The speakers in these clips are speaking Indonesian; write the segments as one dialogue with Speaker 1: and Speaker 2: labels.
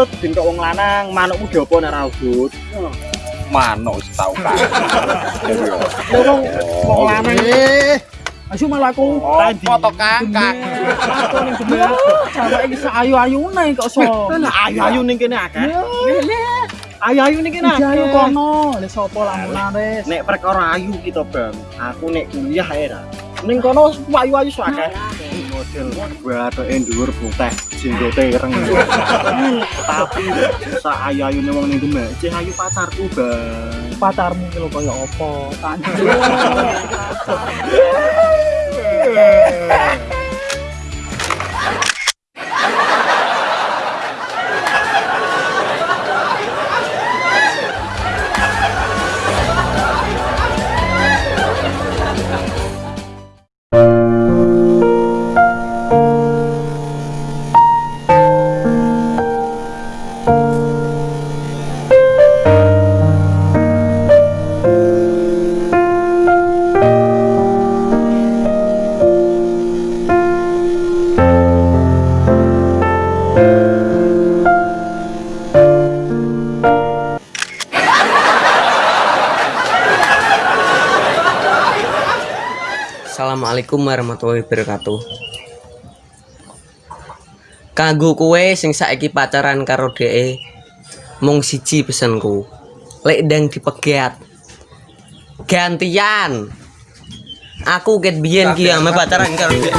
Speaker 1: udut ben kok wong lanang manukmu diopo nek ra udut
Speaker 2: Manuk wis tau kan.
Speaker 1: lho wong wong lanang.
Speaker 3: Eh,
Speaker 1: asu malah aku
Speaker 2: Oh, foto kakak.
Speaker 1: aku ning bener cewek iki sak ayu-ayune kok so lah ayu-ayu ning kene akeh. Ayu-ayu ning kene akeh.
Speaker 3: Ayo kono. Lah sapa lamunan wis?
Speaker 1: nek perkara ayu kita bang aku nek kuliah ae ra. Ning kono ayu-ayu sok akeh. Model bathuke dhuwur putih jenggote ireng tapi sak ayu-ayune wong ning demek cih ayu pacarku bang
Speaker 3: Pacarmu ki lho kaya apa? Tanya.
Speaker 4: Assalamualaikum warahmatullahi wabarakatuh. Kanggo kowe sing saiki pacaran karo dheke mung siji pesenku. Lek ndang dipegat. Gantian. Aku ket biyen ki ame pacaran karo dheke.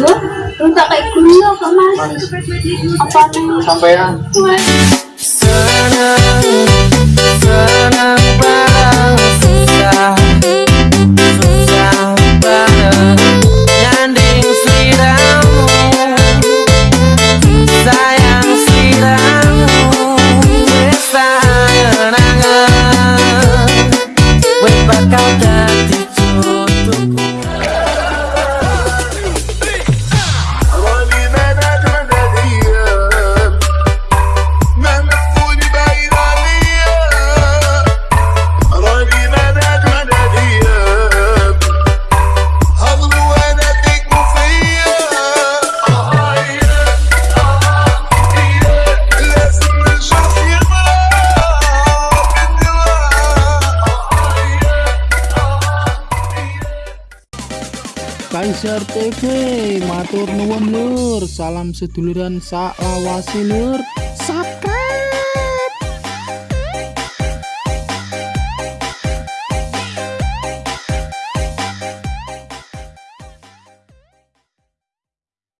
Speaker 5: Iya, lu tak kayak kok mas? Apa nih?
Speaker 1: sampean
Speaker 4: Senang, senang
Speaker 3: Kaiser TV matur nuwun lur. Salam seduluran sak lawase lur. Sap